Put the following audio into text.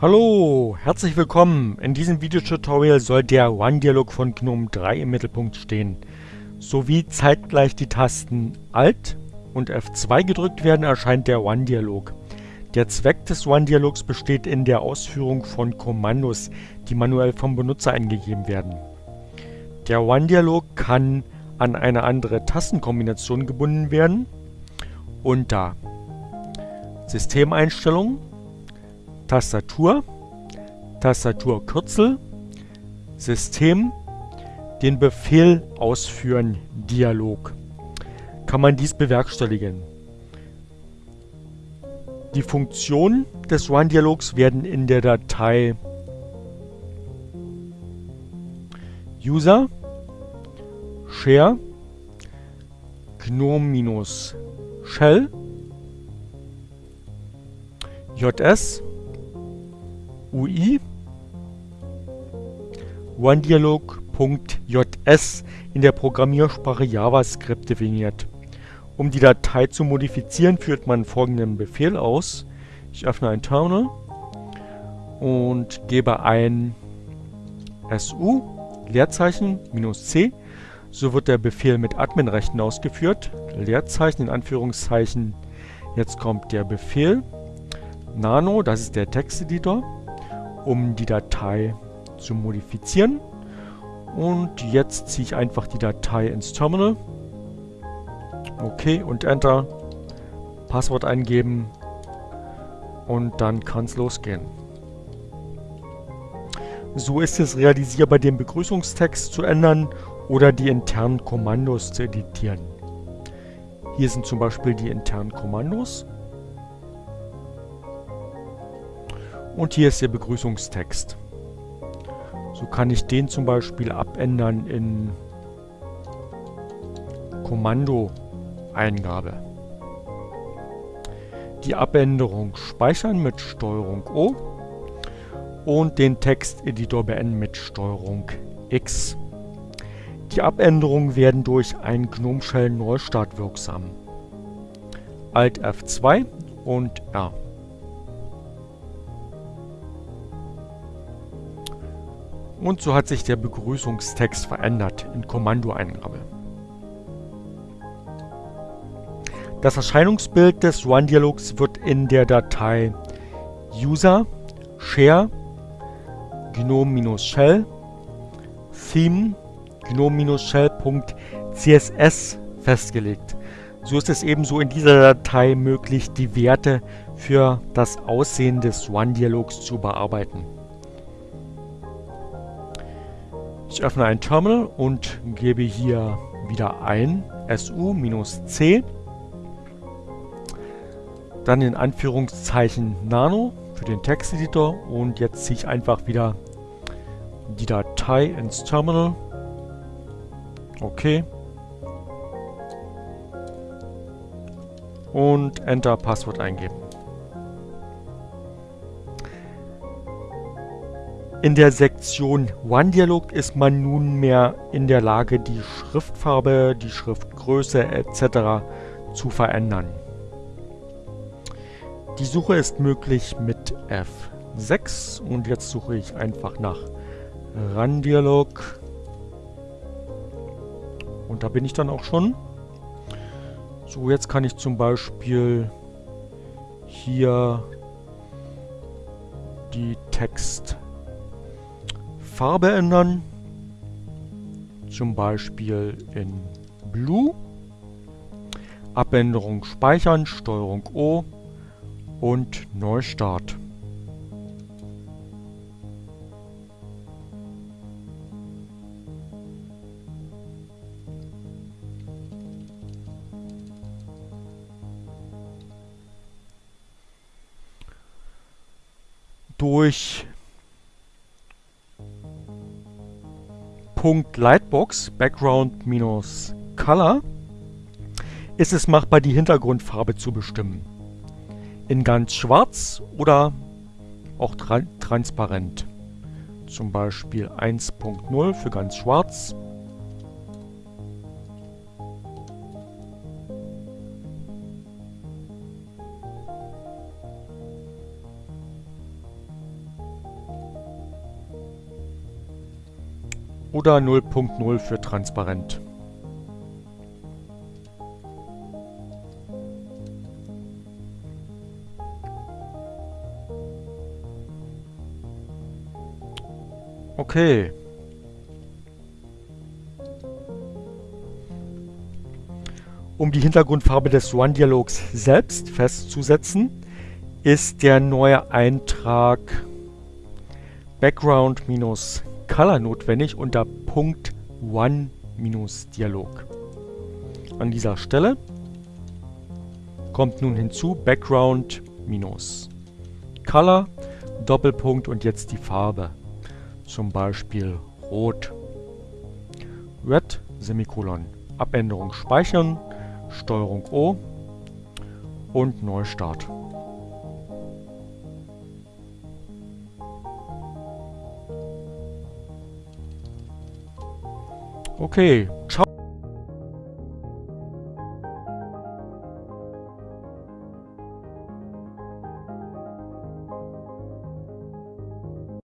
Hallo, herzlich willkommen. In diesem Videotutorial soll der One-Dialog von GNOME 3 im Mittelpunkt stehen, sowie zeitgleich die Tasten Alt und F2 gedrückt werden, erscheint der One-Dialog. Der Zweck des One-Dialogs besteht in der Ausführung von Kommandos, die manuell vom Benutzer eingegeben werden. Der One-Dialog kann an eine andere Tastenkombination gebunden werden unter Systemeinstellungen Tastatur, Tastaturkürzel, System, den Befehl ausführen Dialog. Kann man dies bewerkstelligen. Die Funktionen des One-Dialogs werden in der Datei User Share GNOME-Shell JS UI OneDialog.js in der Programmiersprache JavaScript definiert. Um die Datei zu modifizieren, führt man folgenden Befehl aus. Ich öffne ein Terminal und gebe ein su Leerzeichen minus c. So wird der Befehl mit Adminrechten ausgeführt. Leerzeichen in Anführungszeichen. Jetzt kommt der Befehl nano, das ist der Texteditor um die Datei zu modifizieren. Und jetzt ziehe ich einfach die Datei ins Terminal. Okay, und Enter. Passwort eingeben. Und dann kann es losgehen. So ist es realisierbar, den Begrüßungstext zu ändern oder die internen Kommandos zu editieren. Hier sind zum Beispiel die internen Kommandos. Und hier ist der Begrüßungstext. So kann ich den zum Beispiel abändern in Kommando-Eingabe. Die Abänderung speichern mit STRG O und den Texteditor beenden mit STRG X. Die Abänderungen werden durch einen GNOME Shell Neustart wirksam. Alt F2 und R. Und so hat sich der Begrüßungstext verändert in Kommandoeingabe. Das Erscheinungsbild des One-Dialogs wird in der Datei User Share GNOME-Shell Theme GNOME-Shell.css festgelegt. So ist es ebenso in dieser Datei möglich, die Werte für das Aussehen des One-Dialogs zu bearbeiten. Ich öffne ein Terminal und gebe hier wieder ein su-c, dann in Anführungszeichen Nano für den Texteditor und jetzt ziehe ich einfach wieder die Datei ins Terminal. Okay. Und Enter Passwort eingeben. In der Sektion OneDialog ist man nunmehr in der Lage, die Schriftfarbe, die Schriftgröße etc. zu verändern. Die Suche ist möglich mit F6 und jetzt suche ich einfach nach RunDialog und da bin ich dann auch schon. So, jetzt kann ich zum Beispiel hier die Text Farbe ändern. Zum Beispiel in Blue. Abänderung speichern, Steuerung O und Neustart. Durch Lightbox Background minus Color ist es machbar, die Hintergrundfarbe zu bestimmen. In ganz schwarz oder auch tra transparent. Zum Beispiel 1.0 für ganz schwarz. Oder 0.0 für transparent. Okay. Um die Hintergrundfarbe des One-Dialogs selbst festzusetzen, ist der neue Eintrag Background-Color notwendig unter Punkt One-Dialog. An dieser Stelle kommt nun hinzu Background-Color, Doppelpunkt und jetzt die Farbe. Zum Beispiel Rot. Red, Semikolon. Abänderung speichern, Steuerung O und Neustart. Okay, ciao.